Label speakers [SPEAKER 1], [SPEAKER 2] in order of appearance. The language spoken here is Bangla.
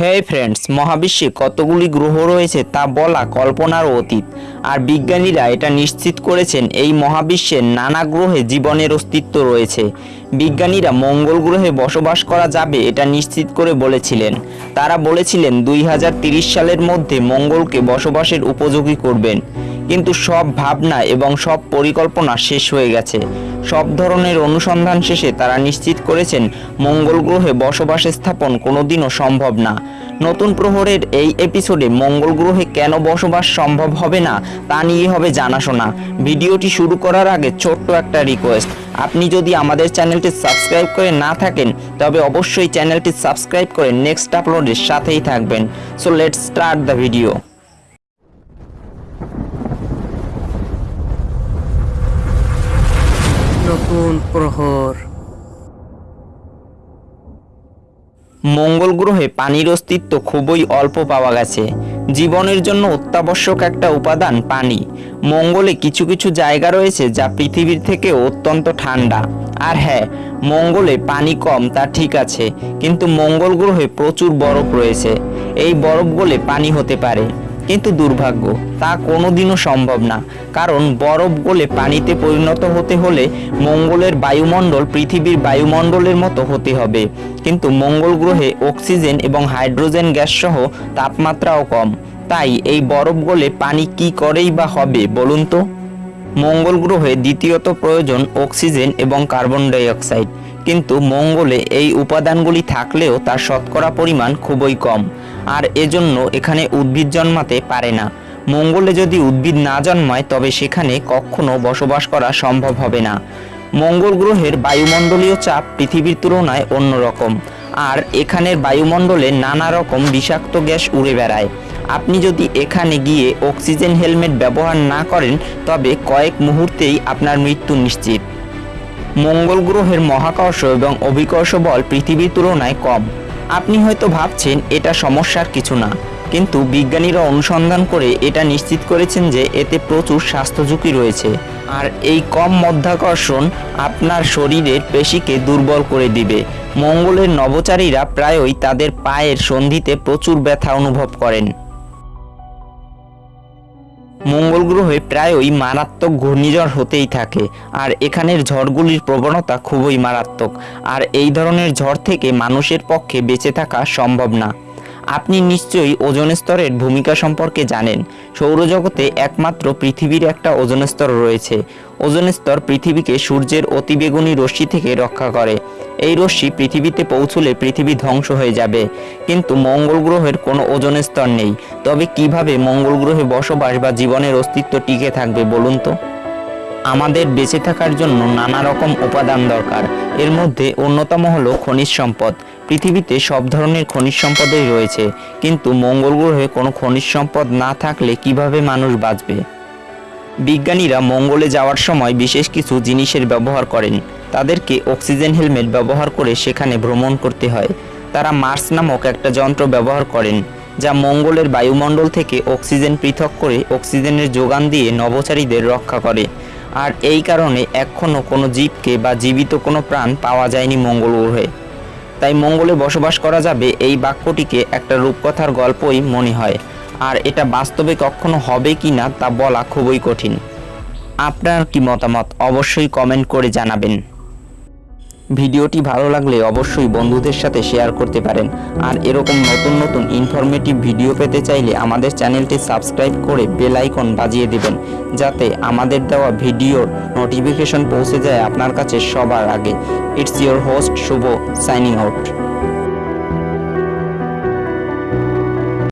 [SPEAKER 1] হে ফ্রেন্ডস, মহাবিশ্বে কতগুলি গ্রহ রয়েছে তা বলা কল্পনার অতীত। আর বিজ্ঞানীরা এটা নিশ্চিত করেছেন, এই মহাবিশ্বের নানা গ্রহে জীবনের অস্তিত্ব রয়েছে। বিজ্ঞানীরা মঙ্গল গ্রহে বসবাস করা যাবে এটা নিশ্চিত করে বলেছিলেন। তারা বলেছিলেন, দুই সালের মধ্যে মঙ্গলকে বসবাসের উপযোগী করবেন। কিন্তু সব ভাবনা এবং সব পরিকল্পনা শেষ হয়ে গেছে। সব ধরনের অনুসন্ধান শেষে তারা নিশ্চিত করেছেন, মঙ্গল গ্রহে বসবাস স্থাপন কোনোদিনও সম্ভব না। নতুন প্রহরের এই এপিসোডে মঙ্গল গ্রহে কেন বসবাস সম্ভব হবে না, তা নিয়ে হবে জানাশোনা। ভিডিওটি শুরু করার আগে ছোট্ট একটা রিকোয়েস্ট, আপনি যদি আমাদের চ্যানেলটি সাবস্ক্রাইব করে না থাকেন, তবে অবশ্যই চ্যানেলটি সাবস্ক্রাইব করে নেক্সট আপলোডের সাথেই থাকবেন। So, let's start the video.
[SPEAKER 2] নতুন প্রহর।
[SPEAKER 1] মঙ্গল গ্রহে পানির অস্তিত্ব খুবই অল্প পাওয়া গেছে। জীবনের জন্য অত্যাবশ্যক একটা উপাদান পানি। মঙ্গলে কিছু কিছু জায়গা রয়েছে যা পৃথিবীর থেকে অত্যন্ত ঠান্ডা। আর হ্যাঁ মঙ্গলে পানি কম, তা ঠিক আছে, কিন্তু মঙ্গল গ্রহে প্রচুর বরফ রয়েছে। এই বরফ গলে পানি হতে পারে। কিন্তু দুর্ভাগ্য, তা কোনোদিনও সম্ভব না। কারণ বরফ গলে পানিতে পরিণত হতে হলে মঙ্গলের বায়ুমণ্ডল পৃথিবীর বায়ুমণ্ডলের মতো হতে হবে। কিন্তু মঙ্গল গ্রহে অক্সিজেন এবং হাইড্রোজেন গ্যাস সহ তাপমাত্রাও কম। তাই এই বরফ গলে পানি কি করেই বা হবে, বলুন তো? মঙ্গল গ্রহে দ্বিতীয়ত প্রয়োজন অক্সিজেন এবং কার্বন ডাই অক্সাইড কিন্তু মঙ্গলে এই উপাদানগুলি থাকলেও তার শতকরা পরিমাণ খুবই কম। আর এজন্য এখানে উদ্ভিদ জন্মাতে পারে না। মঙ্গলে যদি উদ্ভিদ না জন্মায়, তবে সেখানে কখনো বসবাস করা সম্ভব হবে না। মঙ্গল গ্রহের বায়ুমণ্ডলীয় চাপ পৃথিবীর তুলনায় অন্যরকম। আর এখানের বায়ুমণ্ডলে নানা রকম বিষাক্ত গ্যাস উড়ে বেড়ায়। আপনি যদি এখানে গিয়ে অক্সিজেন হেলমেট ব্যবহার না করেন, তবে কয়েক মুহূর্তেই আপনার মৃত্যু নিশ্চিত। মঙ্গল গ্রহের মহাকর্ষ এবং অভিকর্ষ বল পৃথিবীর তুলনায় কম। আপনি হয়তো ভাবছেন, এটা সমস্যার কিছু না। কিন্তু বিজ্ঞানীরা অনুসন্ধান করে এটা নিশ্চিত করেছেন যে এতে প্রচুর স্বাস্থ্য ঝুঁকি রয়েছে। আর এই কম মধ্যাকর্ষণ আপনার শরীরের পেশিকে দুর্বল করে দিবে। মঙ্গলের নভোচারীরা প্রায়ই তাদের পায়ের সন্ধিতে প্রচুর ব্যথা অনুভব করেন। মঙ্গল গ্রহে প্রায়ই মারাত্মক ঘূর্ণিঝড় হতেই থাকে, আর এখানের ঝড়গুলির প্রবণতা খুবই মারাত্মক, আর এই ধরনের ঝড় থেকে মানুষের পক্ষে বেঁচে থাকা সম্ভব না। আপনি নিশ্চয়ই ওজন স্তরের ভূমিকা সম্পর্কে জানেন। সৌরজগতে একমাত্র পৃথিবীর একটা ওজন স্তর রয়েছে। ওজন স্তর পৃথিবীকে সূর্যের অতিবেগুনি রশ্মি থেকে রক্ষা করে। এই রশ্মি পৃথিবীতে পৌঁছলে পৃথিবী ধ্বংস হয়ে যাবে। কিন্তু মঙ্গল গ্রহের কোনো ওজন স্তর নেই। তবে কীভাবে মঙ্গল গ্রহে বসবাস বা জীবনের অস্তিত্ব টিকে থাকবে বলুন তো? আমাদের বেঁচে থাকার জন্য নানা রকম উপাদান দরকার। এর মধ্যে অন্যতম হলো খনিজ সম্পদ। পৃথিবীতে সব ধরনের খনিজ সম্পদই রয়েছে, কিন্তু মঙ্গল গ্রহে কোনো খনিজ সম্পদ না থাকলে কীভাবে মানুষ বাঁচবে? বিজ্ঞানীরা মঙ্গলে যাওয়ার সময় বিশেষ কিছু জিনিসের ব্যবহার করেন। তাদেরকে অক্সিজেন হেলমেট ব্যবহার করে সেখানে ভ্রমণ করতে হয়। তারা মার্স নামক একটা যন্ত্র ব্যবহার করেন, যা মঙ্গলের বায়ুমণ্ডল থেকে অক্সিজেন পৃথক করে অক্সিজেনের যোগান দিয়ে নভোচারীদের রক্ষা করে। আর এই কারণে এখনও কোনো জীবকে বা জীবিত কোনো প্রাণ পাওয়া যায়নি মঙ্গল গ্রহে। তাই মঙ্গলে বসবাস করা যাবে এই বাক্যটিকে একটা রূপকথার গল্পই মনে হয়। আর এটা বাস্তবে কখনো হবে কি না তা বলা খুবই কঠিন। আপনার কি মতামত? অবশ্যই কমেন্ট করে জানাবেন। ভিডিওটি ভালো লাগলে অবশ্যই বন্ধুদের সাথে শেয়ার করতে পারেন। আর এরকম নতুন নতুন ইনফরমেটিভ ভিডিও পেতে চাইলে আমাদের চ্যানেলটি সাবস্ক্রাইব করে বেল আইকন বাজিয়ে দেবেন, যাতে আমাদের দেওয়া ভিডিওর নোটিফিকেশন পৌঁছে যায় আপনার কাছে সবার আগে। It's your host Shubho signing out